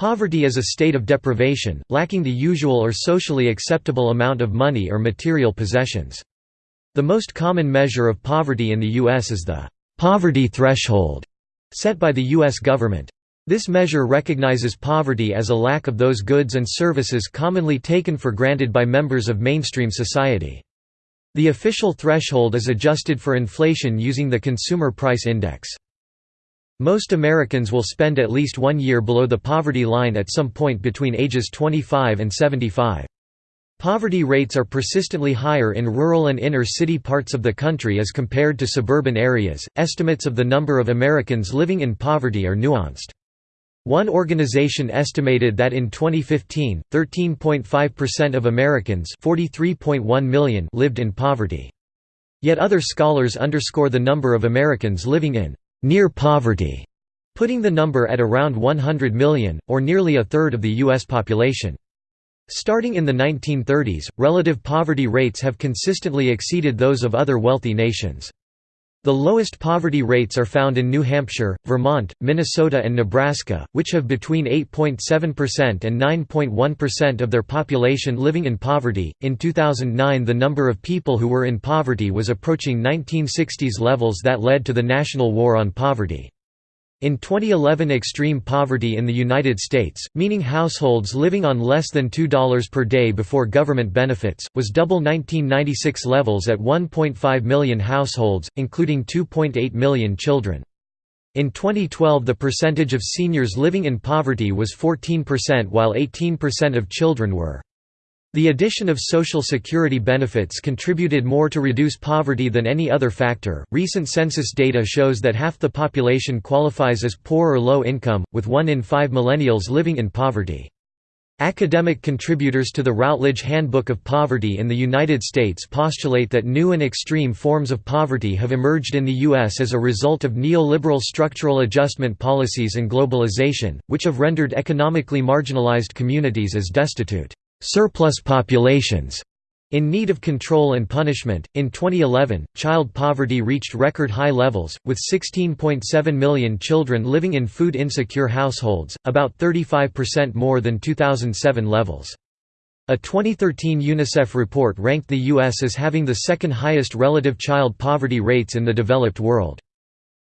Poverty is a state of deprivation, lacking the usual or socially acceptable amount of money or material possessions. The most common measure of poverty in the U.S. is the poverty threshold set by the U.S. government. This measure recognizes poverty as a lack of those goods and services commonly taken for granted by members of mainstream society. The official threshold is adjusted for inflation using the Consumer Price Index. Most Americans will spend at least one year below the poverty line at some point between ages 25 and 75. Poverty rates are persistently higher in rural and inner city parts of the country as compared to suburban areas. Estimates of the number of Americans living in poverty are nuanced. One organization estimated that in 2015, 13.5% of Americans 43.1 million lived in poverty. Yet other scholars underscore the number of Americans living in near poverty, putting the number at around 100 million, or nearly a third of the U.S. population. Starting in the 1930s, relative poverty rates have consistently exceeded those of other wealthy nations. The lowest poverty rates are found in New Hampshire, Vermont, Minnesota and Nebraska, which have between 8.7% and 9.1% of their population living in poverty. In 2009, the number of people who were in poverty was approaching 1960s levels that led to the National War on Poverty. In 2011 extreme poverty in the United States, meaning households living on less than $2 per day before government benefits, was double 1996 levels at 1.5 million households, including 2.8 million children. In 2012 the percentage of seniors living in poverty was 14% while 18% of children were the addition of Social Security benefits contributed more to reduce poverty than any other factor. Recent census data shows that half the population qualifies as poor or low income, with one in five millennials living in poverty. Academic contributors to the Routledge Handbook of Poverty in the United States postulate that new and extreme forms of poverty have emerged in the U.S. as a result of neoliberal structural adjustment policies and globalization, which have rendered economically marginalized communities as destitute surplus populations in need of control and punishment. In 2011, child poverty reached record high levels, with 16.7 million children living in food insecure households, about 35% more than 2007 levels. A 2013 UNICEF report ranked the U.S. as having the second highest relative child poverty rates in the developed world.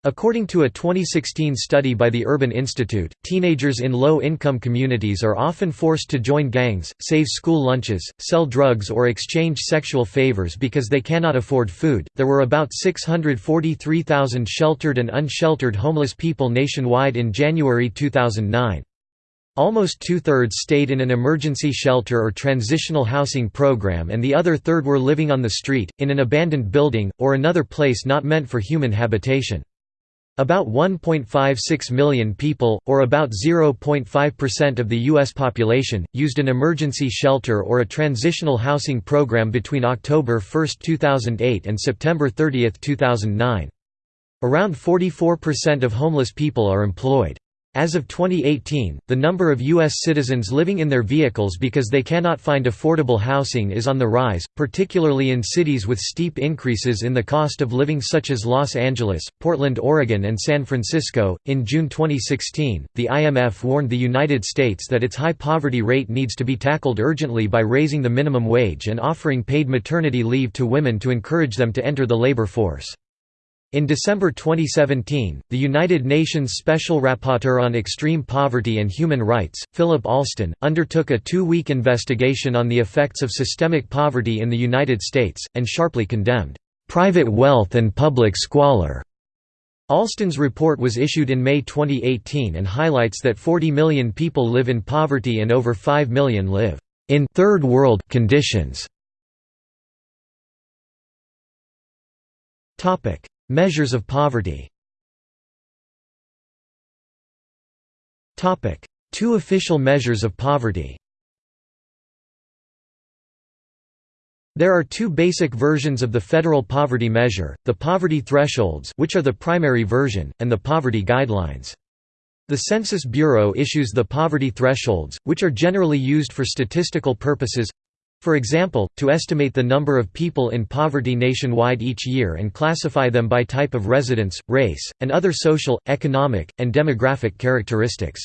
According to a 2016 study by the Urban Institute, teenagers in low-income communities are often forced to join gangs, save school lunches, sell drugs or exchange sexual favors because they cannot afford food. There were about 643,000 sheltered and unsheltered homeless people nationwide in January 2009. Almost two-thirds stayed in an emergency shelter or transitional housing program and the other third were living on the street, in an abandoned building, or another place not meant for human habitation. About 1.56 million people, or about 0.5% of the U.S. population, used an emergency shelter or a transitional housing program between October 1, 2008 and September 30, 2009. Around 44% of homeless people are employed. As of 2018, the number of U.S. citizens living in their vehicles because they cannot find affordable housing is on the rise, particularly in cities with steep increases in the cost of living, such as Los Angeles, Portland, Oregon, and San Francisco. In June 2016, the IMF warned the United States that its high poverty rate needs to be tackled urgently by raising the minimum wage and offering paid maternity leave to women to encourage them to enter the labor force. In December 2017, the United Nations Special Rapporteur on Extreme Poverty and Human Rights, Philip Alston, undertook a two-week investigation on the effects of systemic poverty in the United States, and sharply condemned, "...private wealth and public squalor." Alston's report was issued in May 2018 and highlights that 40 million people live in poverty and over 5 million live in third world conditions. Measures of poverty. Two official measures of poverty. There are two basic versions of the federal poverty measure, the poverty thresholds which are the primary version, and the poverty guidelines. The Census Bureau issues the poverty thresholds, which are generally used for statistical purposes for example, to estimate the number of people in poverty nationwide each year and classify them by type of residence, race, and other social, economic, and demographic characteristics.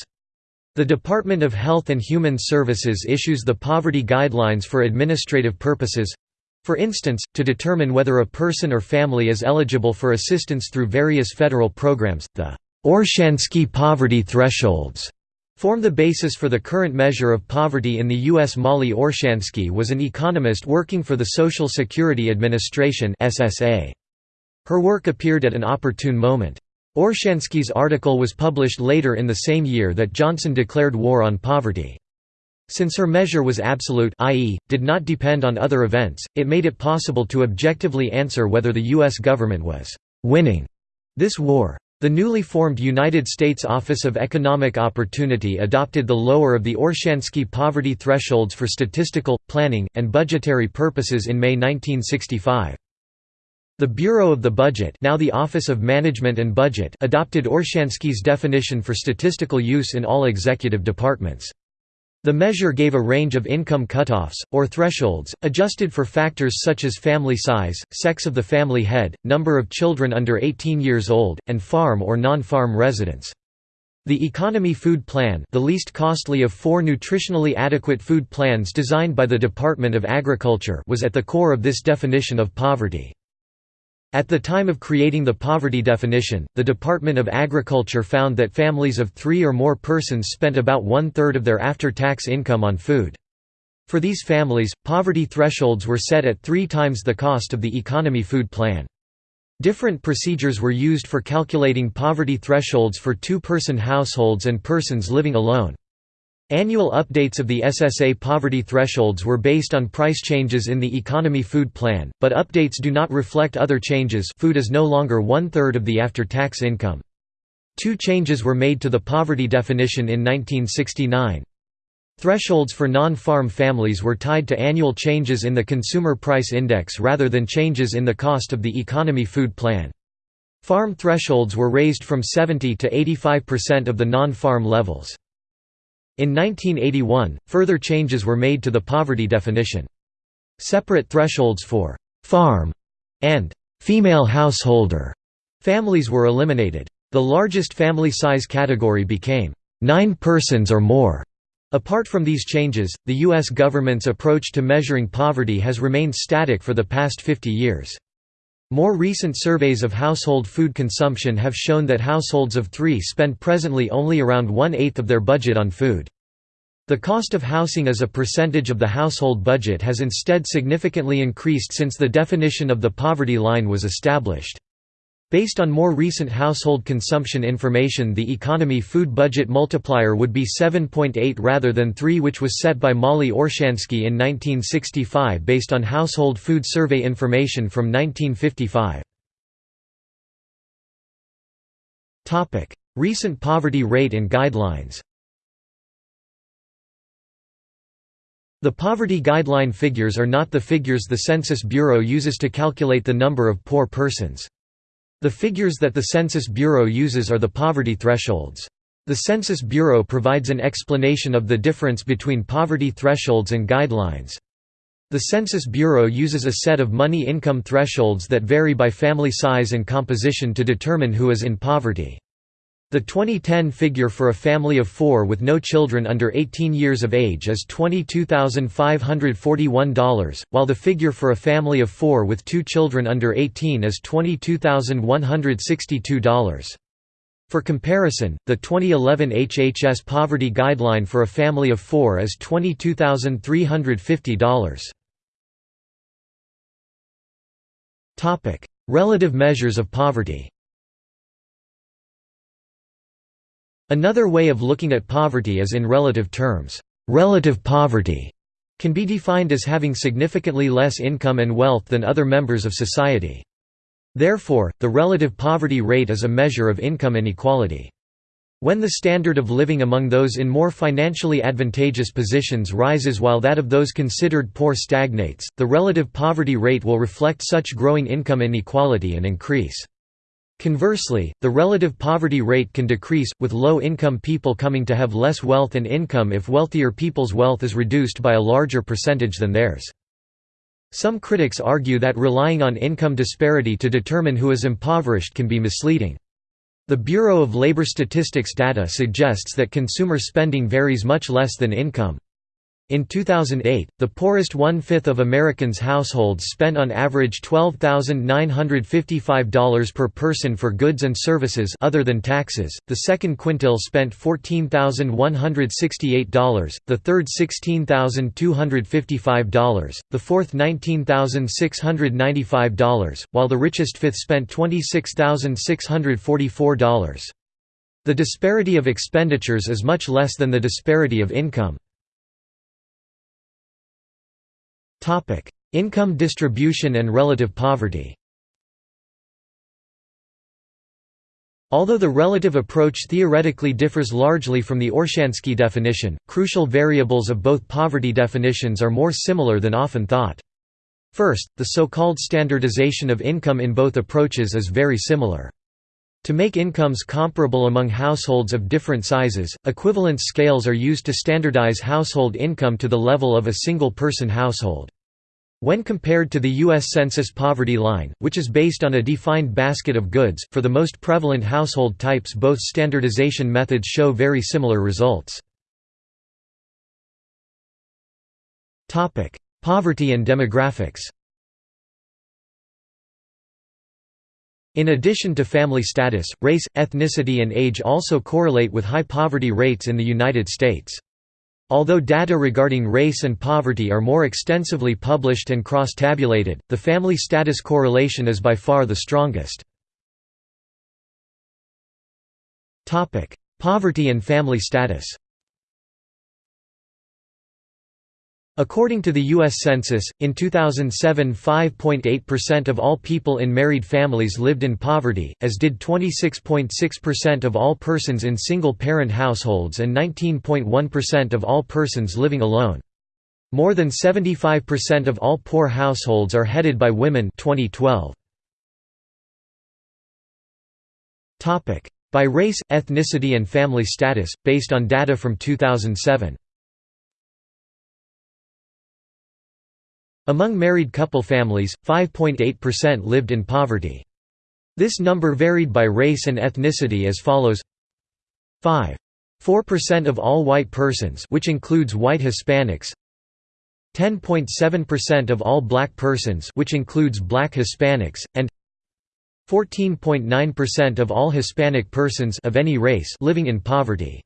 The Department of Health and Human Services issues the poverty guidelines for administrative purposes for instance, to determine whether a person or family is eligible for assistance through various federal programs, the Orshansky poverty thresholds form the basis for the current measure of poverty in the U.S. Mollie Orshansky was an economist working for the Social Security Administration Her work appeared at an opportune moment. Orshansky's article was published later in the same year that Johnson declared war on poverty. Since her measure was absolute i.e., did not depend on other events, it made it possible to objectively answer whether the U.S. government was «winning» this war. The newly formed United States Office of Economic Opportunity adopted the lower of the Orshansky poverty thresholds for statistical, planning, and budgetary purposes in May 1965. The Bureau of the Budget now the Office of Management and Budget adopted Orshansky's definition for statistical use in all executive departments. The measure gave a range of income cutoffs, or thresholds, adjusted for factors such as family size, sex of the family head, number of children under 18 years old, and farm or non-farm residents. The Economy Food Plan the least costly of four nutritionally adequate food plans designed by the Department of Agriculture was at the core of this definition of poverty. At the time of creating the poverty definition, the Department of Agriculture found that families of three or more persons spent about one-third of their after-tax income on food. For these families, poverty thresholds were set at three times the cost of the economy food plan. Different procedures were used for calculating poverty thresholds for two-person households and persons living alone. Annual updates of the SSA poverty thresholds were based on price changes in the economy food plan, but updates do not reflect other changes food is no longer one-third of the after-tax income. Two changes were made to the poverty definition in 1969. Thresholds for non-farm families were tied to annual changes in the Consumer Price Index rather than changes in the cost of the economy food plan. Farm thresholds were raised from 70 to 85% of the non-farm levels. In 1981, further changes were made to the poverty definition. Separate thresholds for «farm» and «female householder» families were eliminated. The largest family size category became nine persons or more. Apart from these changes, the U.S. government's approach to measuring poverty has remained static for the past 50 years. More recent surveys of household food consumption have shown that households of three spend presently only around one-eighth of their budget on food. The cost of housing as a percentage of the household budget has instead significantly increased since the definition of the poverty line was established. Based on more recent household consumption information the economy food budget multiplier would be 7.8 rather than 3 which was set by Mollie Orshansky in 1965 based on household food survey information from 1955. Recent poverty rate and guidelines The poverty guideline figures are not the figures the Census Bureau uses to calculate the number of poor persons. The figures that the Census Bureau uses are the poverty thresholds. The Census Bureau provides an explanation of the difference between poverty thresholds and guidelines. The Census Bureau uses a set of money income thresholds that vary by family size and composition to determine who is in poverty. The 2010 figure for a family of four with no children under 18 years of age is $22,541, while the figure for a family of four with two children under 18 is $22,162. For comparison, the 2011 HHS poverty guideline for a family of four is $22,350. Relative measures of poverty Another way of looking at poverty is in relative terms. Relative poverty can be defined as having significantly less income and wealth than other members of society. Therefore, the relative poverty rate is a measure of income inequality. When the standard of living among those in more financially advantageous positions rises while that of those considered poor stagnates, the relative poverty rate will reflect such growing income inequality and increase. Conversely, the relative poverty rate can decrease, with low-income people coming to have less wealth and income if wealthier people's wealth is reduced by a larger percentage than theirs. Some critics argue that relying on income disparity to determine who is impoverished can be misleading. The Bureau of Labor Statistics data suggests that consumer spending varies much less than income. In 2008, the poorest one-fifth of Americans' households spent on average $12,955 per person for goods and services other than taxes, the second quintile spent $14,168, the third $16,255, the fourth $19,695, while the richest fifth spent $26,644. The disparity of expenditures is much less than the disparity of income. Topic: Income distribution and relative poverty. Although the relative approach theoretically differs largely from the Orshansky definition, crucial variables of both poverty definitions are more similar than often thought. First, the so-called standardization of income in both approaches is very similar. To make incomes comparable among households of different sizes, equivalence scales are used to standardize household income to the level of a single-person household. When compared to the U.S. Census poverty line, which is based on a defined basket of goods, for the most prevalent household types both standardization methods show very similar results. Poverty and demographics In addition to family status, race, ethnicity and age also correlate with high poverty rates in the United States. Although data regarding race and poverty are more extensively published and cross-tabulated, the family status correlation is by far the strongest. Poverty and family status According to the U.S. Census, in 2007 5.8% of all people in married families lived in poverty, as did 26.6% of all persons in single-parent households and 19.1% of all persons living alone. More than 75% of all poor households are headed by women 2012. By race, ethnicity and family status, based on data from 2007 Among married couple families, 5.8% lived in poverty. This number varied by race and ethnicity as follows. 5.4% of all white persons which includes white Hispanics. 10.7% of all black persons which includes black Hispanics and 14.9% of all Hispanic persons of any race living in poverty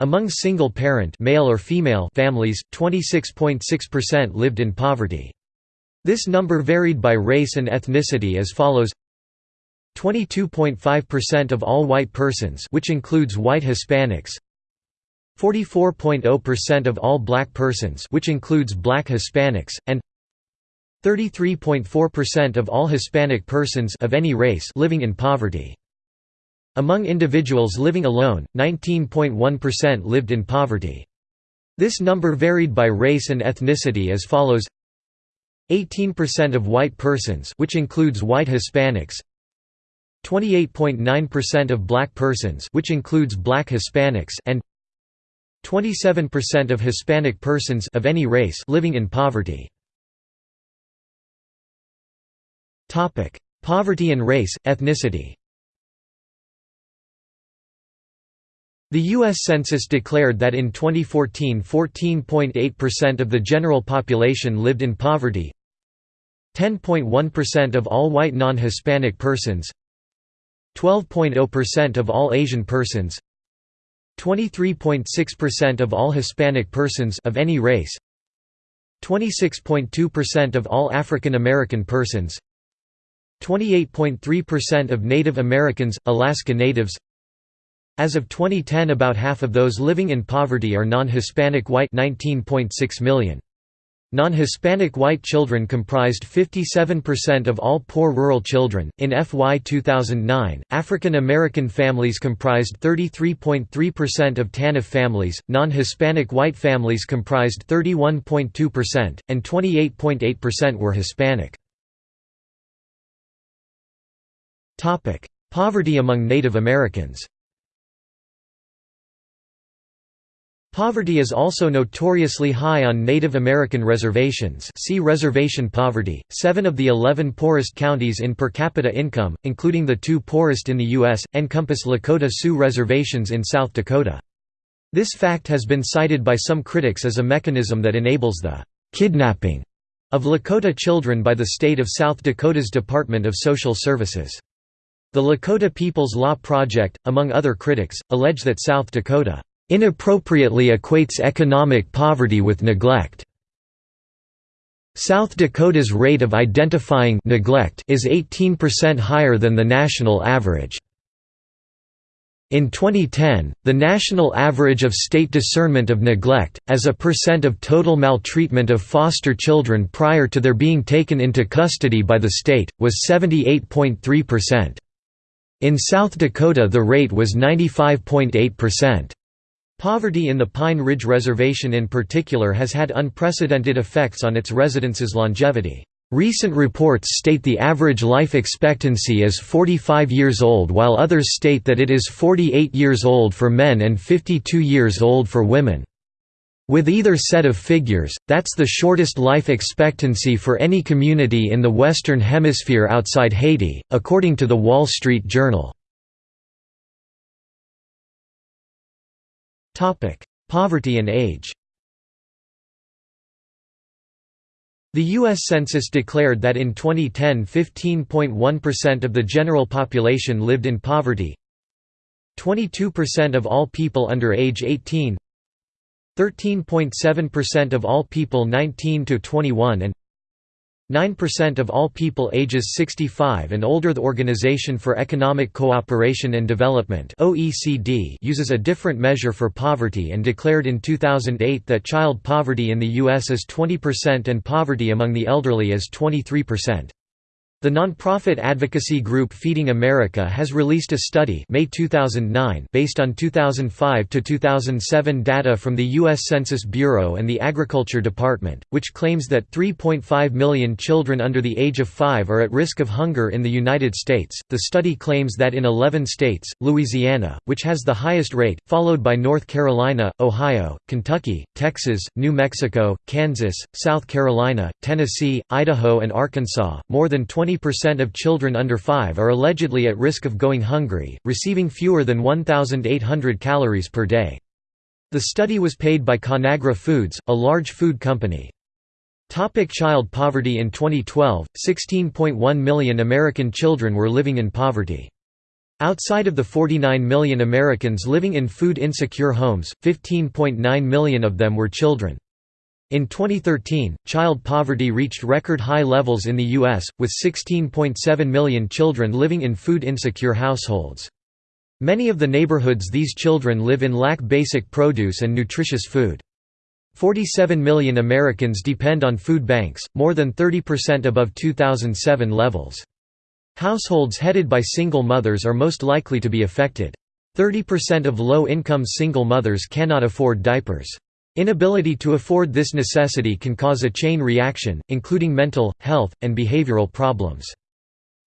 among single-parent male or female families, 26.6% lived in poverty. This number varied by race and ethnicity as follows. 22.5% of all white persons which includes white Hispanics. 44.0% of all black persons which includes black Hispanics and 33.4% of all Hispanic persons of any race living in poverty among individuals living alone, 19.1% lived in poverty. This number varied by race and ethnicity as follows 18% of white persons which includes white Hispanics 28.9% of black persons which includes black Hispanics and 27% of Hispanic persons of any race living in poverty. Poverty and race, ethnicity The U.S. Census declared that in 2014 14.8% of the general population lived in poverty 10.1% of all white non-Hispanic persons 12.0% of all Asian persons 23.6% of all Hispanic persons of any race 26.2% of all African American persons 28.3% of Native Americans, Alaska Natives as of 2010 about half of those living in poverty are non-Hispanic white 19.6 million. Non-Hispanic white children comprised 57% of all poor rural children. In FY 2009, African American families comprised 33.3% of TANF families, non-Hispanic white families comprised 31.2%, and 28.8% were Hispanic. Topic: Poverty among Native Americans Poverty is also notoriously high on Native American reservations see reservation poverty. Seven of the eleven poorest counties in per capita income, including the two poorest in the U.S., encompass Lakota Sioux reservations in South Dakota. This fact has been cited by some critics as a mechanism that enables the «kidnapping» of Lakota children by the state of South Dakota's Department of Social Services. The Lakota People's Law Project, among other critics, allege that South Dakota inappropriately equates economic poverty with neglect. South Dakota's rate of identifying neglect is 18% higher than the national average. In 2010, the national average of state discernment of neglect, as a percent of total maltreatment of foster children prior to their being taken into custody by the state, was 78.3%. In South Dakota the rate was 95.8%. Poverty in the Pine Ridge Reservation in particular has had unprecedented effects on its residents' longevity. Recent reports state the average life expectancy is 45 years old while others state that it is 48 years old for men and 52 years old for women. With either set of figures, that's the shortest life expectancy for any community in the Western Hemisphere outside Haiti, according to The Wall Street Journal. Poverty and age The U.S. Census declared that in 2010 15.1% of the general population lived in poverty 22% of all people under age 18 13.7% of all people 19 to 21 and 9% of all people ages 65 and older The Organization for Economic Cooperation and Development (OECD) uses a different measure for poverty and declared in 2008 that child poverty in the US is 20% and poverty among the elderly is 23%. The nonprofit advocacy group Feeding America has released a study May 2009 based on 2005 to 2007 data from the US Census Bureau and the Agriculture Department, which claims that 3.5 million children under the age of 5 are at risk of hunger in the United States. The study claims that in 11 states, Louisiana, which has the highest rate, followed by North Carolina, Ohio, Kentucky, Texas, New Mexico, Kansas, South Carolina, Tennessee, Idaho and Arkansas, more than 20 20% of children under 5 are allegedly at risk of going hungry, receiving fewer than 1,800 calories per day. The study was paid by Conagra Foods, a large food company. Topic child poverty In 2012, 16.1 million American children were living in poverty. Outside of the 49 million Americans living in food insecure homes, 15.9 million of them were children. In 2013, child poverty reached record high levels in the U.S., with 16.7 million children living in food-insecure households. Many of the neighborhoods these children live in lack basic produce and nutritious food. 47 million Americans depend on food banks, more than 30% above 2007 levels. Households headed by single mothers are most likely to be affected. 30% of low-income single mothers cannot afford diapers. Inability to afford this necessity can cause a chain reaction, including mental, health, and behavioral problems.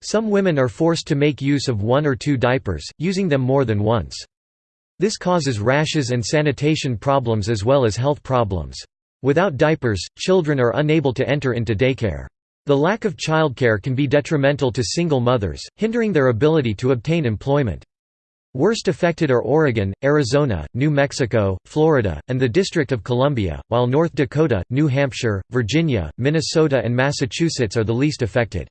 Some women are forced to make use of one or two diapers, using them more than once. This causes rashes and sanitation problems as well as health problems. Without diapers, children are unable to enter into daycare. The lack of childcare can be detrimental to single mothers, hindering their ability to obtain employment. Worst affected are Oregon, Arizona, New Mexico, Florida, and the District of Columbia, while North Dakota, New Hampshire, Virginia, Minnesota and Massachusetts are the least affected.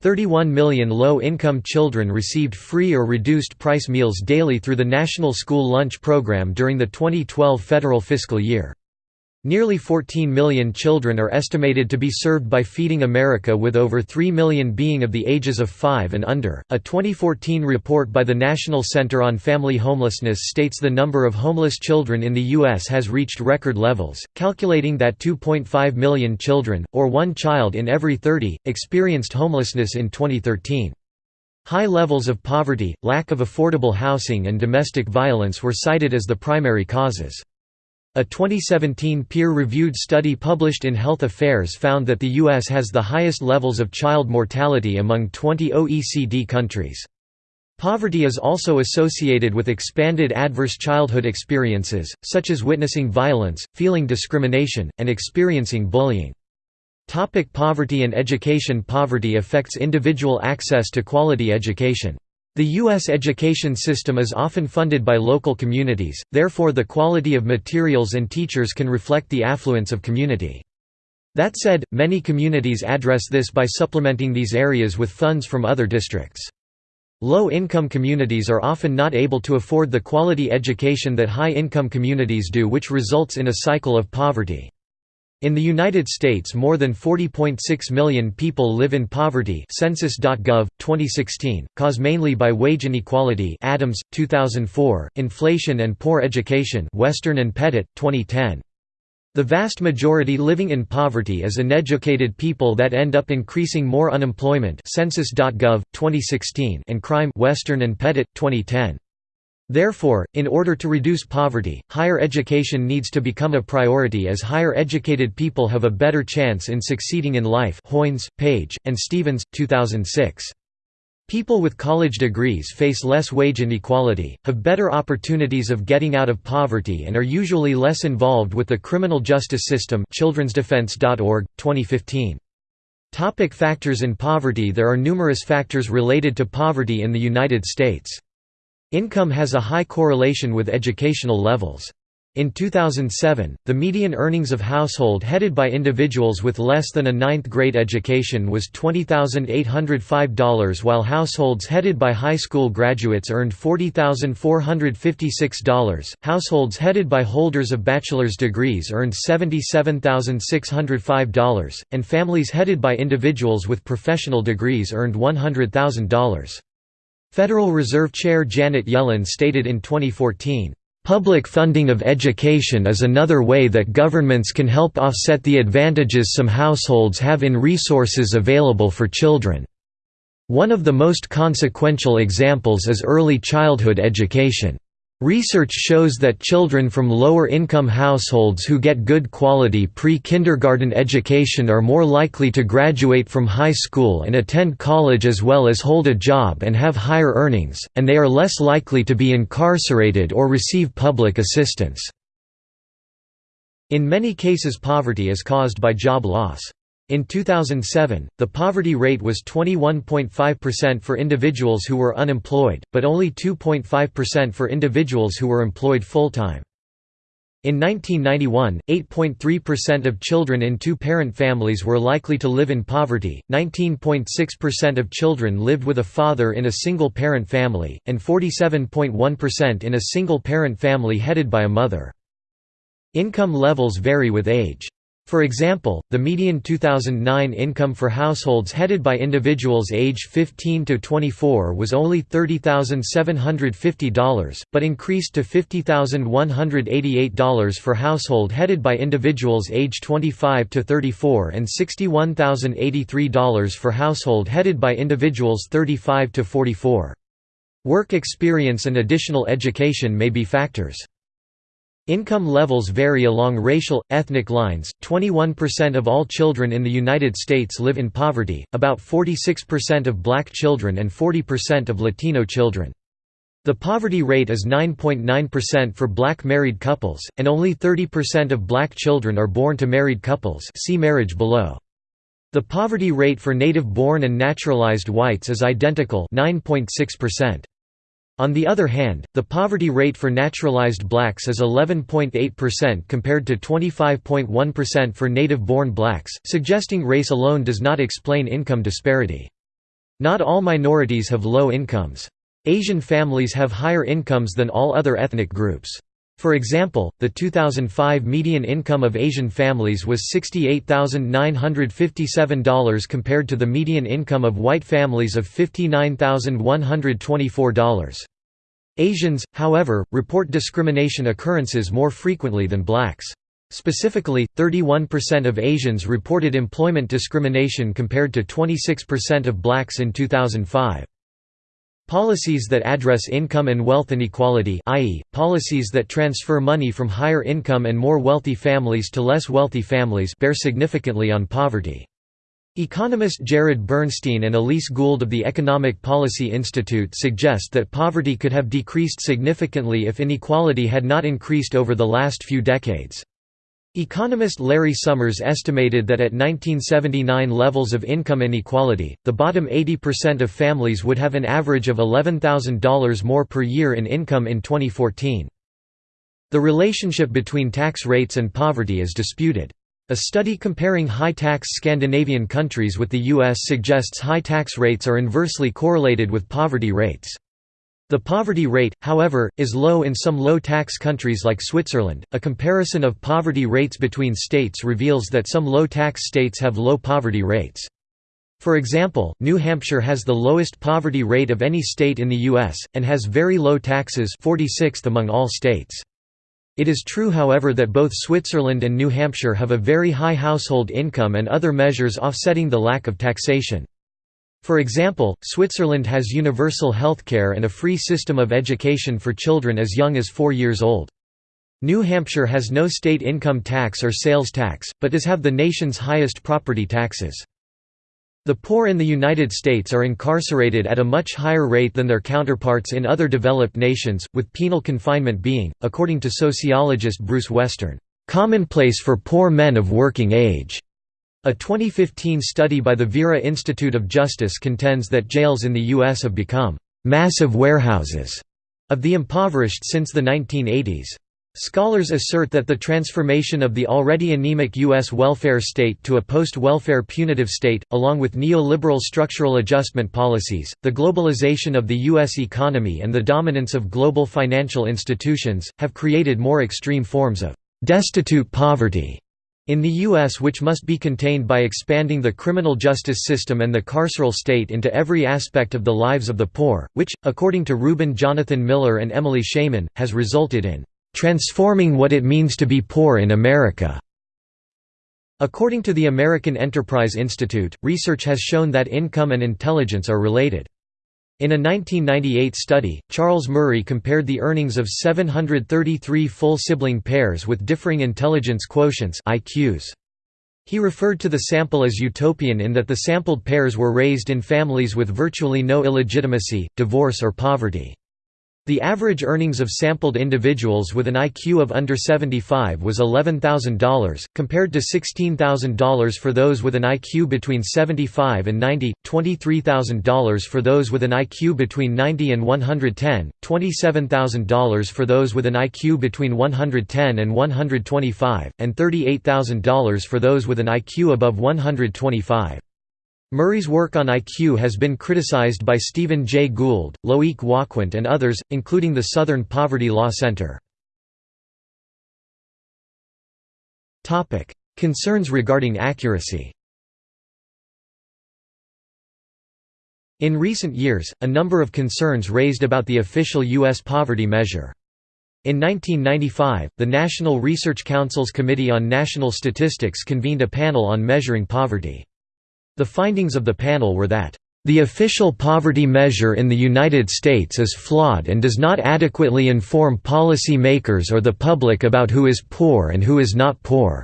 31 million low-income children received free or reduced-price meals daily through the National School Lunch Program during the 2012 federal fiscal year. Nearly 14 million children are estimated to be served by Feeding America with over 3 million being of the ages of 5 and under. A 2014 report by the National Center on Family Homelessness states the number of homeless children in the U.S. has reached record levels, calculating that 2.5 million children, or one child in every 30, experienced homelessness in 2013. High levels of poverty, lack of affordable housing and domestic violence were cited as the primary causes. A 2017 peer-reviewed study published in Health Affairs found that the U.S. has the highest levels of child mortality among 20 OECD countries. Poverty is also associated with expanded adverse childhood experiences, such as witnessing violence, feeling discrimination, and experiencing bullying. Topic poverty and education Poverty affects individual access to quality education. The U.S. education system is often funded by local communities, therefore the quality of materials and teachers can reflect the affluence of community. That said, many communities address this by supplementing these areas with funds from other districts. Low-income communities are often not able to afford the quality education that high-income communities do which results in a cycle of poverty. In the United States more than 40.6 million people live in poverty. Census.gov, 2016, caused mainly by wage inequality. Adams, 2004, inflation and poor education. Western and Pettit, 2010. The vast majority living in poverty is uneducated people that end up increasing more unemployment. Census.gov 2016 and crime. Western and Pettit 2010 Therefore, in order to reduce poverty, higher education needs to become a priority as higher educated people have a better chance in succeeding in life Hoynes, Page, and Stevens, 2006. People with college degrees face less wage inequality, have better opportunities of getting out of poverty and are usually less involved with the criminal justice system childrensdefense.org, 2015. Topic factors in poverty There are numerous factors related to poverty in the United States. Income has a high correlation with educational levels. In 2007, the median earnings of household headed by individuals with less than a ninth-grade education was $20,805 while households headed by high school graduates earned $40,456, households headed by holders of bachelor's degrees earned $77,605, and families headed by individuals with professional degrees earned $100,000. Federal Reserve Chair Janet Yellen stated in 2014, Public funding of education is another way that governments can help offset the advantages some households have in resources available for children. One of the most consequential examples is early childhood education. Research shows that children from lower-income households who get good quality pre-kindergarten education are more likely to graduate from high school and attend college as well as hold a job and have higher earnings, and they are less likely to be incarcerated or receive public assistance. In many cases poverty is caused by job loss. In 2007, the poverty rate was 21.5% for individuals who were unemployed, but only 2.5% for individuals who were employed full-time. In 1991, 8.3% of children in two-parent families were likely to live in poverty, 19.6% of children lived with a father in a single-parent family, and 47.1% in a single-parent family headed by a mother. Income levels vary with age. For example, the median 2009 income for households headed by individuals age 15 to 24 was only $30,750, but increased to $50,188 for household headed by individuals age 25 to 34 and $61,083 for household headed by individuals 35 to 44. Work experience and additional education may be factors. Income levels vary along racial, ethnic lines. 21% of all children in the United States live in poverty, about 46% of black children and 40% of Latino children. The poverty rate is 9.9% for black married couples, and only 30% of black children are born to married couples see marriage below. The poverty rate for native-born and naturalized whites is identical 9.6%. On the other hand, the poverty rate for naturalized blacks is 11.8% compared to 25.1% for native-born blacks, suggesting race alone does not explain income disparity. Not all minorities have low incomes. Asian families have higher incomes than all other ethnic groups. For example, the 2005 median income of Asian families was $68,957 compared to the median income of white families of $59,124. Asians, however, report discrimination occurrences more frequently than blacks. Specifically, 31% of Asians reported employment discrimination compared to 26% of blacks in 2005. Policies that address income and wealth inequality i.e., policies that transfer money from higher income and more wealthy families to less wealthy families bear significantly on poverty. Economist Jared Bernstein and Elise Gould of the Economic Policy Institute suggest that poverty could have decreased significantly if inequality had not increased over the last few decades. Economist Larry Summers estimated that at 1979 levels of income inequality, the bottom 80% of families would have an average of $11,000 more per year in income in 2014. The relationship between tax rates and poverty is disputed. A study comparing high-tax Scandinavian countries with the U.S. suggests high tax rates are inversely correlated with poverty rates. The poverty rate, however, is low in some low-tax countries like Switzerland. A comparison of poverty rates between states reveals that some low-tax states have low poverty rates. For example, New Hampshire has the lowest poverty rate of any state in the U.S., and has very low taxes 46th among all states. It is true however that both Switzerland and New Hampshire have a very high household income and other measures offsetting the lack of taxation. For example, Switzerland has universal healthcare and a free system of education for children as young as four years old. New Hampshire has no state income tax or sales tax, but does have the nation's highest property taxes. The poor in the United States are incarcerated at a much higher rate than their counterparts in other developed nations, with penal confinement being, according to sociologist Bruce Western, "...commonplace for poor men of working age." A 2015 study by the Vera Institute of Justice contends that jails in the U.S. have become "...massive warehouses." of the impoverished since the 1980s. Scholars assert that the transformation of the already anemic U.S. welfare state to a post-welfare punitive state, along with neoliberal structural adjustment policies, the globalization of the U.S. economy and the dominance of global financial institutions, have created more extreme forms of «destitute poverty» in the U.S. which must be contained by expanding the criminal justice system and the carceral state into every aspect of the lives of the poor, which, according to Reuben Jonathan Miller and Emily Shayman, has resulted in Transforming What It Means to Be Poor in America. According to the American Enterprise Institute, research has shown that income and intelligence are related. In a 1998 study, Charles Murray compared the earnings of 733 full sibling pairs with differing intelligence quotients IQs. He referred to the sample as utopian in that the sampled pairs were raised in families with virtually no illegitimacy, divorce or poverty. The average earnings of sampled individuals with an IQ of under 75 was $11,000, compared to $16,000 for those with an IQ between 75 and 90, $23,000 for those with an IQ between 90 and 110, $27,000 for those with an IQ between 110 and 125, and $38,000 for those with an IQ above 125. Murray's work on IQ has been criticized by Stephen Jay Gould, Loic Wacquant and others, including the Southern Poverty Law Center. Concerns regarding accuracy In recent years, a number of concerns raised about the official U.S. poverty measure. In 1995, the National Research Council's Committee on National Statistics convened a panel on measuring poverty. The findings of the panel were that the official poverty measure in the United States is flawed and does not adequately inform policy makers or the public about who is poor and who is not poor."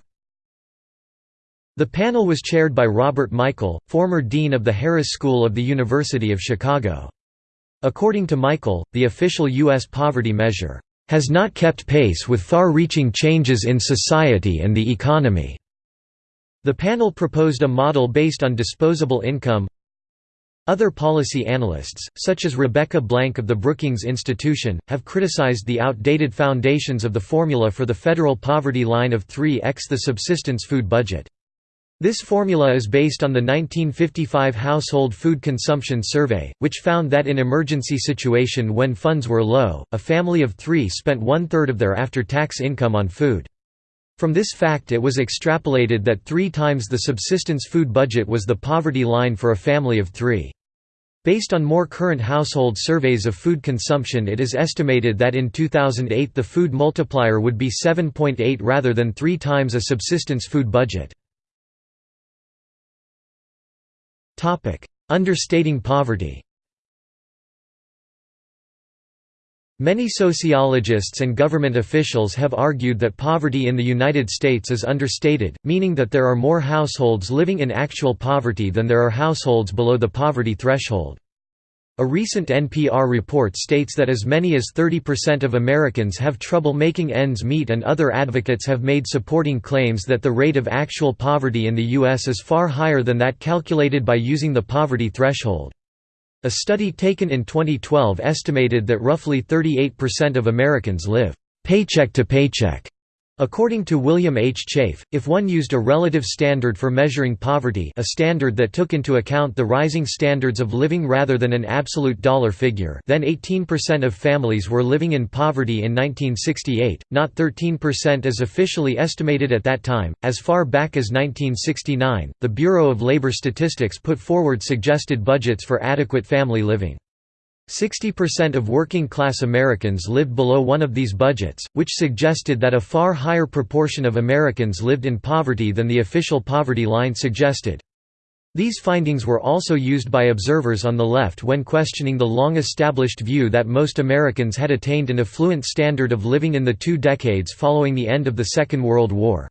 The panel was chaired by Robert Michael, former dean of the Harris School of the University of Chicago. According to Michael, the official U.S. poverty measure, "...has not kept pace with far-reaching changes in society and the economy." The panel proposed a model based on disposable income. Other policy analysts, such as Rebecca Blank of the Brookings Institution, have criticized the outdated foundations of the formula for the federal poverty line of 3x the subsistence food budget. This formula is based on the 1955 Household Food Consumption Survey, which found that in emergency situation when funds were low, a family of three spent one-third of their after-tax income on food. From this fact it was extrapolated that three times the subsistence food budget was the poverty line for a family of three. Based on more current household surveys of food consumption it is estimated that in 2008 the food multiplier would be 7.8 rather than three times a subsistence food budget. Understating poverty Many sociologists and government officials have argued that poverty in the United States is understated, meaning that there are more households living in actual poverty than there are households below the poverty threshold. A recent NPR report states that as many as 30% of Americans have trouble making ends meet and other advocates have made supporting claims that the rate of actual poverty in the U.S. is far higher than that calculated by using the poverty threshold. A study taken in 2012 estimated that roughly 38% of Americans live paycheck to paycheck According to William H. Chafe, if one used a relative standard for measuring poverty a standard that took into account the rising standards of living rather than an absolute dollar figure then 18% of families were living in poverty in 1968, not 13% as officially estimated at that time. As far back as 1969, the Bureau of Labor Statistics put forward suggested budgets for adequate family living. 60% of working-class Americans lived below one of these budgets, which suggested that a far higher proportion of Americans lived in poverty than the official poverty line suggested. These findings were also used by observers on the left when questioning the long-established view that most Americans had attained an affluent standard of living in the two decades following the end of the Second World War.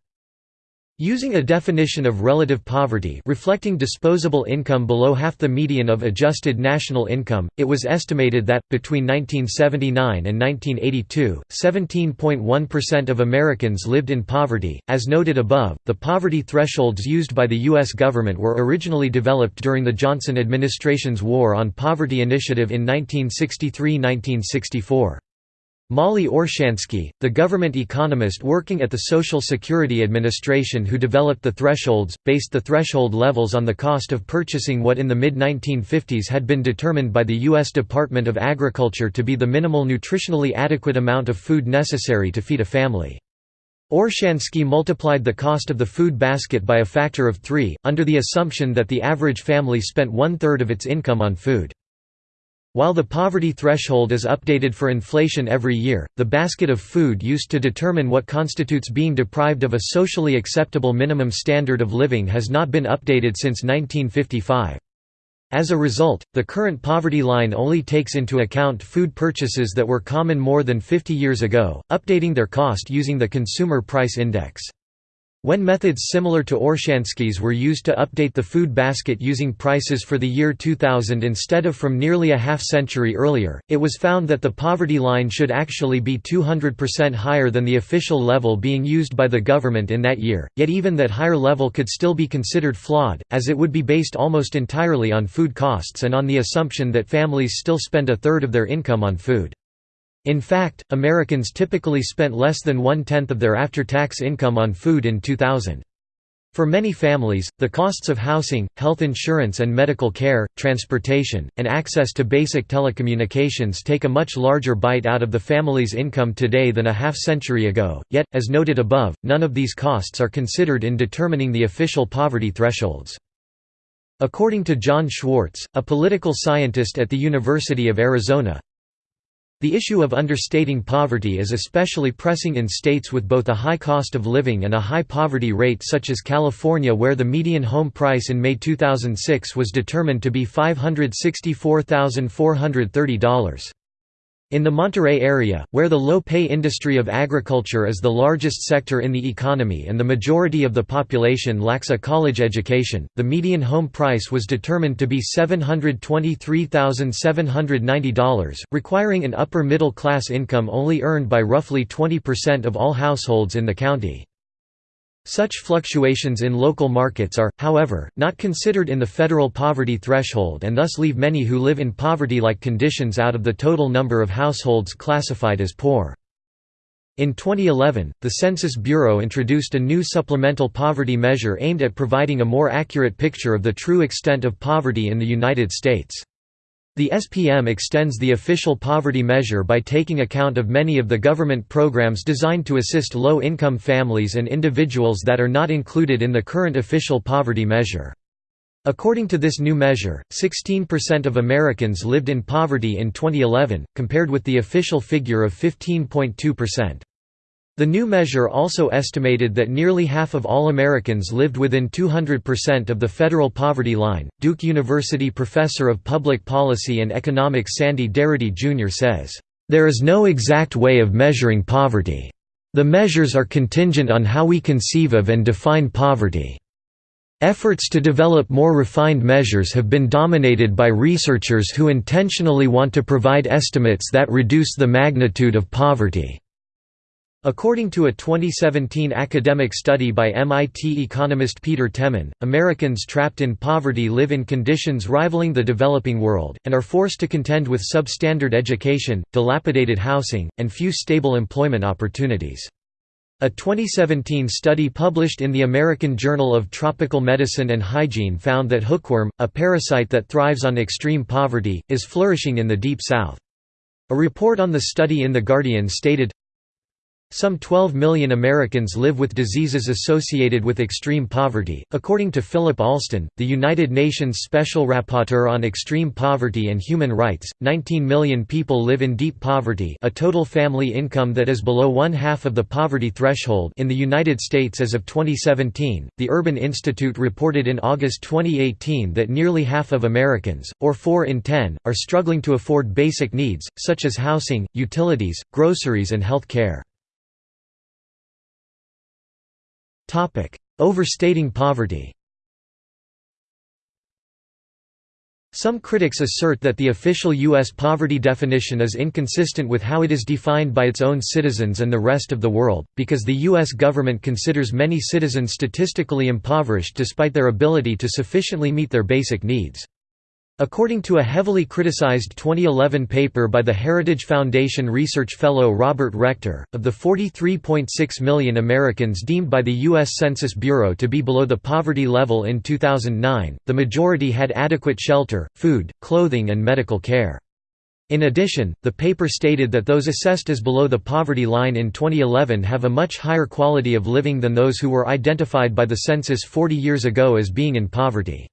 Using a definition of relative poverty reflecting disposable income below half the median of adjusted national income, it was estimated that, between 1979 and 1982, 17.1% of Americans lived in poverty. As noted above, the poverty thresholds used by the U.S. government were originally developed during the Johnson administration's War on Poverty initiative in 1963–1964. Mollie Orshansky, the government economist working at the Social Security Administration who developed the thresholds, based the threshold levels on the cost of purchasing what in the mid-1950s had been determined by the U.S. Department of Agriculture to be the minimal nutritionally adequate amount of food necessary to feed a family. Orshansky multiplied the cost of the food basket by a factor of three, under the assumption that the average family spent one-third of its income on food. While the poverty threshold is updated for inflation every year, the basket of food used to determine what constitutes being deprived of a socially acceptable minimum standard of living has not been updated since 1955. As a result, the current poverty line only takes into account food purchases that were common more than 50 years ago, updating their cost using the Consumer Price Index. When methods similar to Orshansky's were used to update the food basket using prices for the year 2000 instead of from nearly a half-century earlier, it was found that the poverty line should actually be 200% higher than the official level being used by the government in that year, yet even that higher level could still be considered flawed, as it would be based almost entirely on food costs and on the assumption that families still spend a third of their income on food. In fact, Americans typically spent less than one-tenth of their after-tax income on food in 2000. For many families, the costs of housing, health insurance and medical care, transportation, and access to basic telecommunications take a much larger bite out of the family's income today than a half-century ago, yet, as noted above, none of these costs are considered in determining the official poverty thresholds. According to John Schwarz, a political scientist at the University of Arizona, the issue of understating poverty is especially pressing in states with both a high cost of living and a high poverty rate such as California where the median home price in May 2006 was determined to be $564,430. In the Monterey area, where the low-pay industry of agriculture is the largest sector in the economy and the majority of the population lacks a college education, the median home price was determined to be $723,790, requiring an upper-middle-class income only earned by roughly 20% of all households in the county. Such fluctuations in local markets are, however, not considered in the federal poverty threshold and thus leave many who live in poverty-like conditions out of the total number of households classified as poor. In 2011, the Census Bureau introduced a new supplemental poverty measure aimed at providing a more accurate picture of the true extent of poverty in the United States. The SPM extends the official poverty measure by taking account of many of the government programs designed to assist low-income families and individuals that are not included in the current official poverty measure. According to this new measure, 16% of Americans lived in poverty in 2011, compared with the official figure of 15.2%. The new measure also estimated that nearly half of all Americans lived within 200% of the federal poverty line. Duke University professor of public policy and economics Sandy Darity Jr. says, There is no exact way of measuring poverty. The measures are contingent on how we conceive of and define poverty. Efforts to develop more refined measures have been dominated by researchers who intentionally want to provide estimates that reduce the magnitude of poverty. According to a 2017 academic study by MIT economist Peter Temin, Americans trapped in poverty live in conditions rivaling the developing world, and are forced to contend with substandard education, dilapidated housing, and few stable employment opportunities. A 2017 study published in the American Journal of Tropical Medicine and Hygiene found that hookworm, a parasite that thrives on extreme poverty, is flourishing in the Deep South. A report on the study in The Guardian stated, some 12 million Americans live with diseases associated with extreme poverty. According to Philip Alston, the United Nations Special Rapporteur on Extreme Poverty and Human Rights, 19 million people live in deep poverty, a total family income that is below one half of the poverty threshold in the United States as of 2017. The Urban Institute reported in August 2018 that nearly half of Americans, or 4 in 10, are struggling to afford basic needs such as housing, utilities, groceries and health care. Overstating poverty Some critics assert that the official U.S. poverty definition is inconsistent with how it is defined by its own citizens and the rest of the world, because the U.S. government considers many citizens statistically impoverished despite their ability to sufficiently meet their basic needs. According to a heavily criticized 2011 paper by the Heritage Foundation research fellow Robert Rector, of the 43.6 million Americans deemed by the U.S. Census Bureau to be below the poverty level in 2009, the majority had adequate shelter, food, clothing and medical care. In addition, the paper stated that those assessed as below the poverty line in 2011 have a much higher quality of living than those who were identified by the census 40 years ago as being in poverty.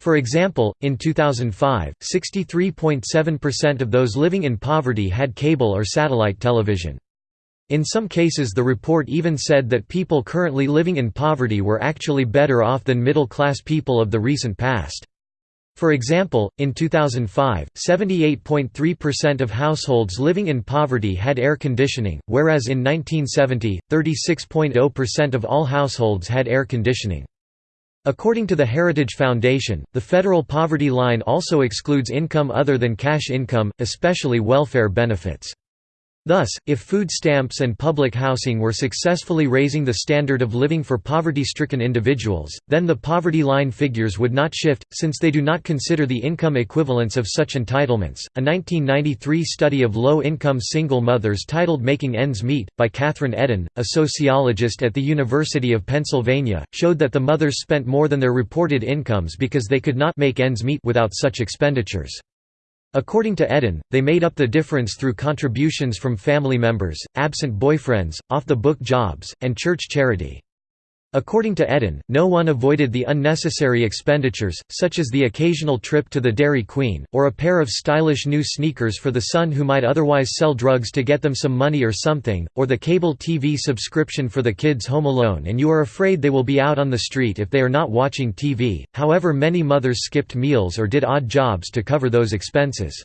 For example, in 2005, 63.7% of those living in poverty had cable or satellite television. In some cases the report even said that people currently living in poverty were actually better off than middle-class people of the recent past. For example, in 2005, 78.3% of households living in poverty had air conditioning, whereas in 1970, 36.0% of all households had air conditioning. According to the Heritage Foundation, the federal poverty line also excludes income other than cash income, especially welfare benefits. Thus, if food stamps and public housing were successfully raising the standard of living for poverty-stricken individuals, then the poverty line figures would not shift, since they do not consider the income equivalence of such entitlements. A 1993 study of low-income single mothers titled Making Ends Meet, by Kathryn Edin, a sociologist at the University of Pennsylvania, showed that the mothers spent more than their reported incomes because they could not make ends meet without such expenditures. According to Edin, they made up the difference through contributions from family members, absent boyfriends, off-the-book jobs, and church charity. According to Edin, no one avoided the unnecessary expenditures, such as the occasional trip to the Dairy Queen, or a pair of stylish new sneakers for the son who might otherwise sell drugs to get them some money or something, or the cable TV subscription for the kids home alone and you are afraid they will be out on the street if they are not watching TV. However many mothers skipped meals or did odd jobs to cover those expenses.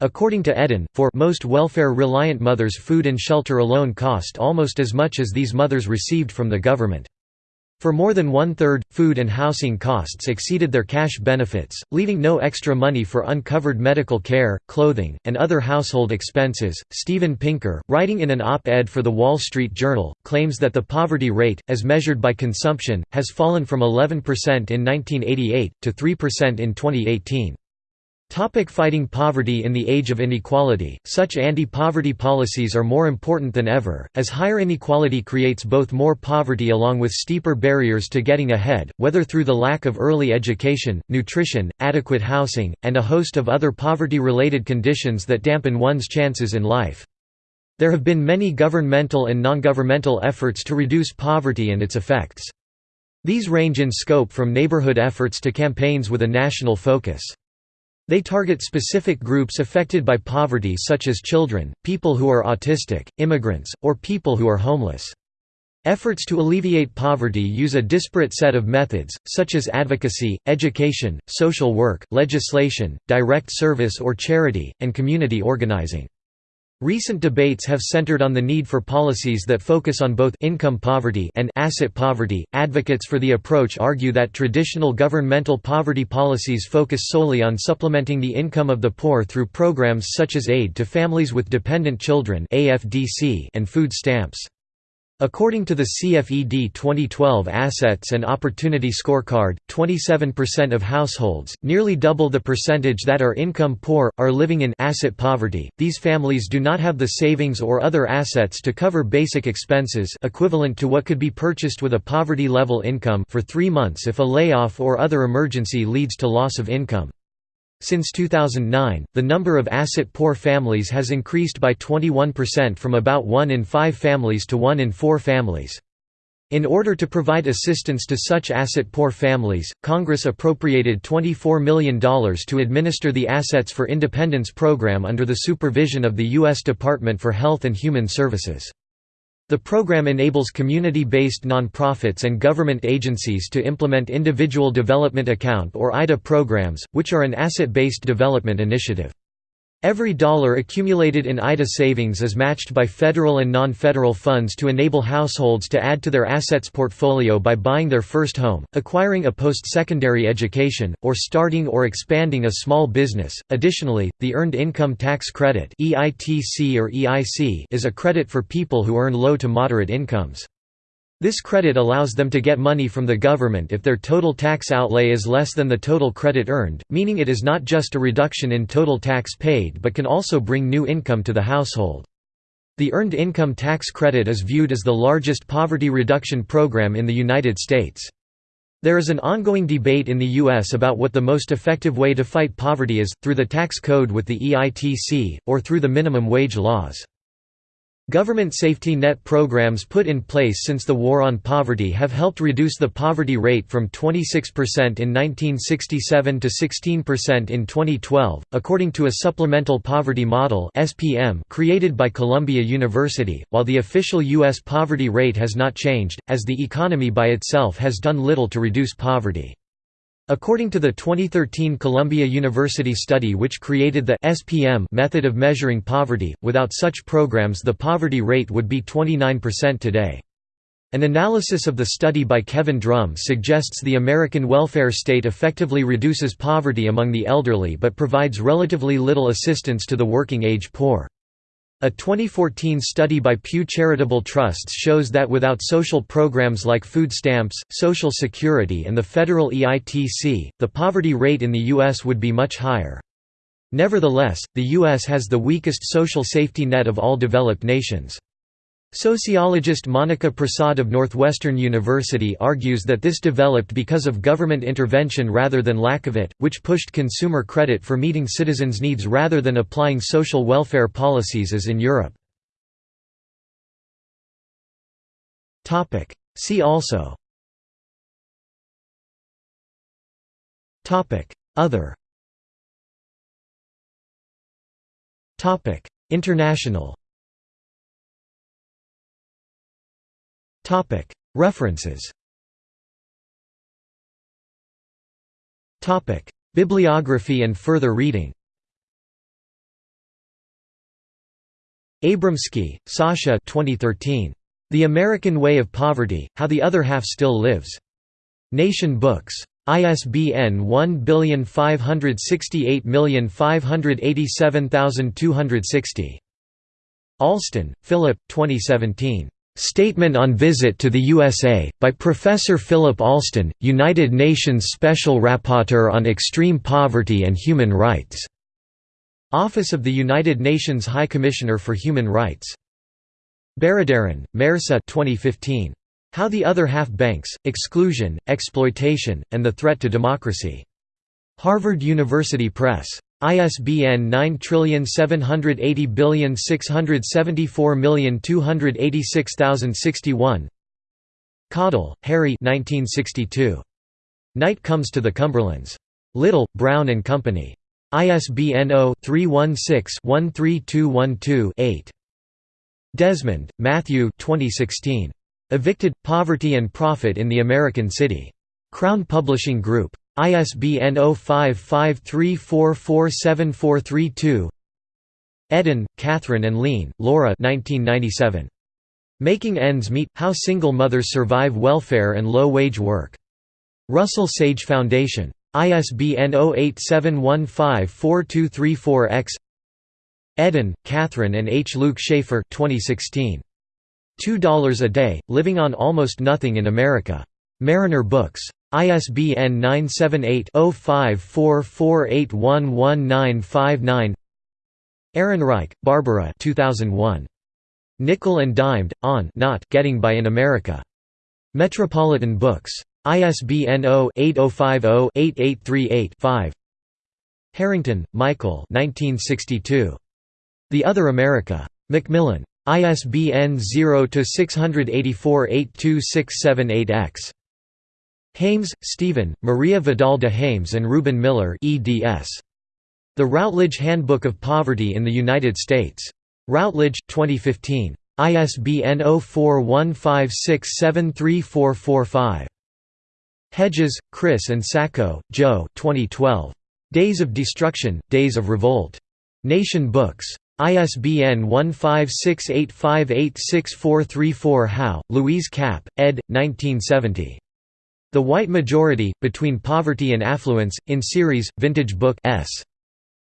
According to Edin, for most welfare-reliant mothers food and shelter alone cost almost as much as these mothers received from the government. For more than one-third, food and housing costs exceeded their cash benefits, leaving no extra money for uncovered medical care, clothing, and other household expenses. Steven Pinker, writing in an op-ed for The Wall Street Journal, claims that the poverty rate, as measured by consumption, has fallen from 11% in 1988, to 3% in 2018. Topic fighting poverty In the age of inequality, such anti-poverty policies are more important than ever, as higher inequality creates both more poverty along with steeper barriers to getting ahead, whether through the lack of early education, nutrition, adequate housing, and a host of other poverty-related conditions that dampen one's chances in life. There have been many governmental and non-governmental efforts to reduce poverty and its effects. These range in scope from neighborhood efforts to campaigns with a national focus. They target specific groups affected by poverty such as children, people who are autistic, immigrants, or people who are homeless. Efforts to alleviate poverty use a disparate set of methods, such as advocacy, education, social work, legislation, direct service or charity, and community organizing. Recent debates have centered on the need for policies that focus on both income poverty and asset poverty. Advocates for the approach argue that traditional governmental poverty policies focus solely on supplementing the income of the poor through programs such as aid to families with dependent children (AFDC) and food stamps. According to the CFED 2012 Assets and Opportunity Scorecard, 27% of households, nearly double the percentage that are income poor, are living in asset poverty. These families do not have the savings or other assets to cover basic expenses equivalent to what could be purchased with a poverty level income for 3 months if a layoff or other emergency leads to loss of income. Since 2009, the number of asset-poor families has increased by 21% from about 1 in 5 families to 1 in 4 families. In order to provide assistance to such asset-poor families, Congress appropriated $24 million to administer the Assets for Independence program under the supervision of the U.S. Department for Health and Human Services. The program enables community-based nonprofits and government agencies to implement Individual Development Account or IDA programs, which are an asset-based development initiative. Every dollar accumulated in IDA savings is matched by federal and non-federal funds to enable households to add to their assets portfolio by buying their first home, acquiring a post-secondary education, or starting or expanding a small business. Additionally, the Earned Income Tax Credit (EITC or EIC) is a credit for people who earn low to moderate incomes. This credit allows them to get money from the government if their total tax outlay is less than the total credit earned, meaning it is not just a reduction in total tax paid but can also bring new income to the household. The Earned Income Tax Credit is viewed as the largest poverty reduction program in the United States. There is an ongoing debate in the U.S. about what the most effective way to fight poverty is, through the tax code with the EITC, or through the minimum wage laws. Government safety net programs put in place since the War on Poverty have helped reduce the poverty rate from 26% in 1967 to 16% in 2012, according to a Supplemental Poverty Model created by Columbia University. While the official US poverty rate has not changed, as the economy by itself has done little to reduce poverty. According to the 2013 Columbia University study which created the SPM method of measuring poverty, without such programs the poverty rate would be 29% today. An analysis of the study by Kevin Drum suggests the American welfare state effectively reduces poverty among the elderly but provides relatively little assistance to the working-age poor. A 2014 study by Pew Charitable Trusts shows that without social programs like food stamps, Social Security and the federal EITC, the poverty rate in the U.S. would be much higher. Nevertheless, the U.S. has the weakest social safety net of all developed nations. Sociologist Monica Prasad of Northwestern University argues that this developed because of government intervention rather than lack of it, which pushed consumer credit for meeting citizens' needs rather than applying social welfare policies as in Europe. See also. Other. International References Bibliography and further reading Abramsky, Sasha 2013. The American Way of Poverty, How the Other Half Still Lives. Nation Books. ISBN 1568587260. Alston, Philip 2017. Statement on Visit to the USA, by Professor Philip Alston, United Nations Special Rapporteur on Extreme Poverty and Human Rights. Office of the United Nations High Commissioner for Human Rights. Baradaran, Mehrsa 2015. How the Other Half Banks, Exclusion, Exploitation, and the Threat to Democracy. Harvard University Press. ISBN 9780674286061 Caudill, Harry 1962. Night Comes to the Cumberlands. Little, Brown and Company. ISBN 0-316-13212-8. Desmond, Matthew 2016. Evicted, Poverty and Profit in the American City. Crown Publishing Group. ISBN 0553447432 Edin, Kathryn and Lein, Laura 1997. Making Ends Meet – How Single Mothers Survive Welfare and Low-Wage Work. Russell Sage Foundation. ISBN 0871542234-X Edin, Kathryn and H. Luke Shaefer 2016. $2 a Day, Living on Almost Nothing in America. Mariner Books. ISBN 978-0544811959 Ehrenreich, Barbara 2001. Nickel and Dimed, On not Getting By in America. Metropolitan Books. ISBN 0-8050-8838-5 Harrington, Michael The Other America. Macmillan. ISBN 0-684-82678-X. Haymes, Stephen, Maria Vidal de Haymes and Reuben Miller eds. The Routledge Handbook of Poverty in the United States. Routledge, 2015. ISBN 0415673445. Hedges, Chris and Sacco, Joe 2012. Days of Destruction, Days of Revolt. Nation Books. ISBN 1568586434 Howe, Louise Kapp, ed. 1970. The White Majority, Between Poverty and Affluence, in series, Vintage Book S.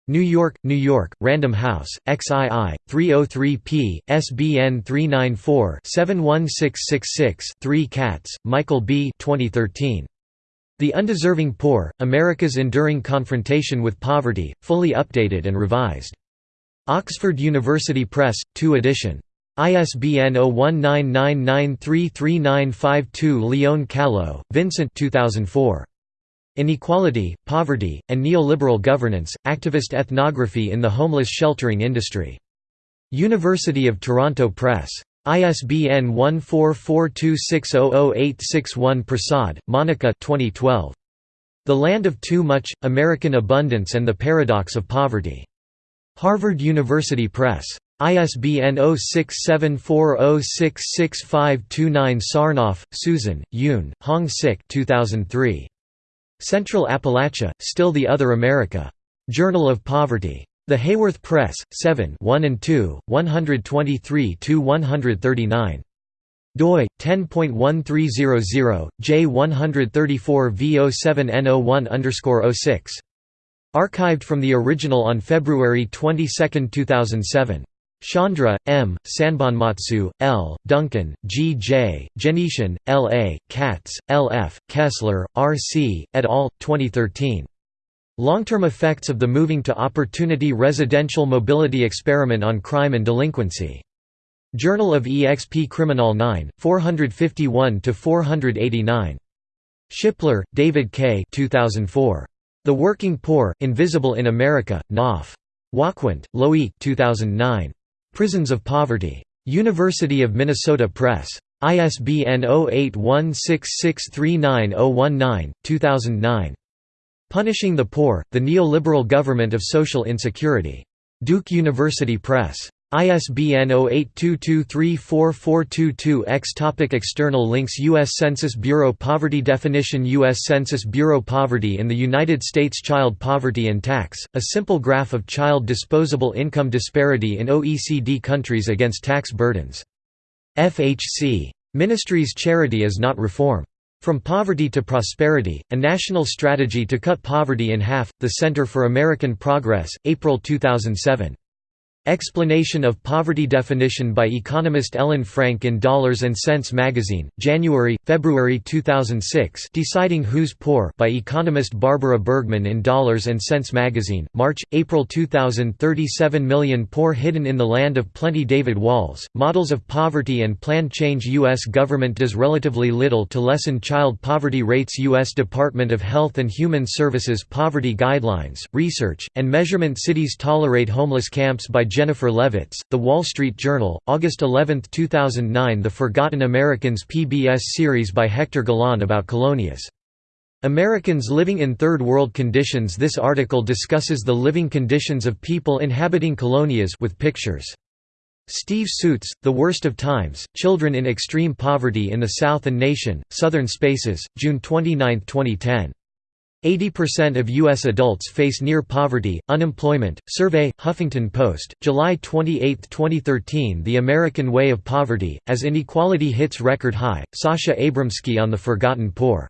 New York, New York, Random House, XII, 303p, SBN 394-71666-3 Katz, Michael B. 2013. The Undeserving Poor, America's Enduring Confrontation with Poverty, fully updated and revised. Oxford University Press, 2 edition. ISBN 0199933952 Lyon-Callo, Vincent 2004. Inequality, Poverty, and Neoliberal Governance, Activist Ethnography in the Homeless Sheltering Industry. University of Toronto Press. ISBN 1442600861 Prasad, Monica 2012. The Land of Too Much, American Abundance and the Paradox of Poverty. Harvard University Press. ISBN 0674066529 Sarnoff, Susan, Yoon, Hong Sik 2003. Central Appalachia, Still the Other America. Journal of Poverty. The Haworth Press, 7 1 and 2, 123–139. doi 10.1300 J134 V07N01 06. Archived from the original on February 22, 2007. Chandra, M., Sanbonmatsu, L., Duncan, G. J., Gennetian, L. A., Katz, L. F., Kessler, R. C., et al., 2013. Long-term effects of the Moving to Opportunity Residential Mobility Experiment on Crime and Delinquency. Journal of EXP Criminal 9, 451–489. Shipler, David K. 2004. The Working Poor, Invisible in America, Knopf. Wacquant, Loic 2009. Prisons of Poverty. University of Minnesota Press. ISBN 0816639019, 2009. Punishing the Poor, The Neoliberal Government of Social Insecurity. Duke University Press. ISBN 0822344222-X Topic External links U.S. Census Bureau Poverty Definition U.S. Census Bureau Poverty in the United States Child poverty and tax, a simple graph of child disposable income disparity in OECD countries against tax burdens. FHC. Ministries Charity is not reform. From Poverty to Prosperity, A National Strategy to Cut Poverty in Half, The Center for American Progress, April 2007. Explanation of Poverty Definition by economist Ellen Frank in Dollars and Sense magazine, January, February 2006 Deciding Who's Poor by economist Barbara Bergmann in Dollars and Sense magazine, March, April 2000 37 million poor hidden in the land of plenty David Walls, Models of Poverty and Plan Change U.S. government does relatively little to lessen child poverty rates U.S. Department of Health and Human Services Poverty Guidelines, Research, and Measurement Cities tolerate homeless camps by Jennifer Levitz, The Wall Street Journal, August 11, 2009 The Forgotten Americans PBS series by Hector Galan about colonias. Americans living in Third World conditions This article discusses the living conditions of people inhabiting colonias with pictures. Steve Suitts, The Worst of Times, Children in Extreme Poverty in the South and Nation, Southern Spaces, June 29, 2010. 80% of U.S. adults face near poverty, unemployment. Survey, Huffington Post, July 28, 2013. The American Way of Poverty, as Inequality Hits Record High, Sasha Abramsky on the Forgotten Poor.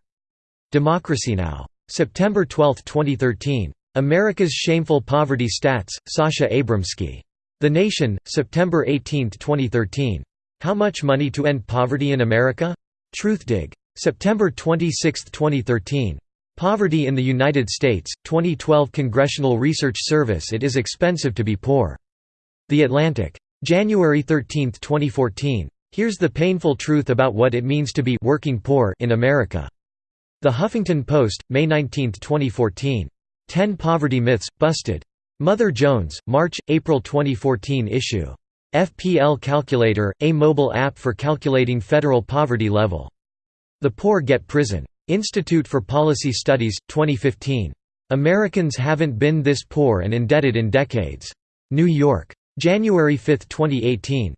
Democracy Now! September 12, 2013. America's Shameful Poverty Stats, Sasha Abramsky. The Nation, September 18, 2013. How much money to end poverty in America? Truthdig. September 26, 2013. Poverty in the United States, 2012 Congressional Research Service It is expensive to be poor. The Atlantic. January 13, 2014. Here's the painful truth about what it means to be working poor in America. The Huffington Post, May 19, 2014. 10 Poverty Myths, Busted. Mother Jones, March, April 2014 issue. FPL Calculator, a mobile app for calculating federal poverty level. The Poor Get Prison. Institute for Policy Studies, 2015. Americans haven't been this poor and indebted in decades. New York. January 5, 2018.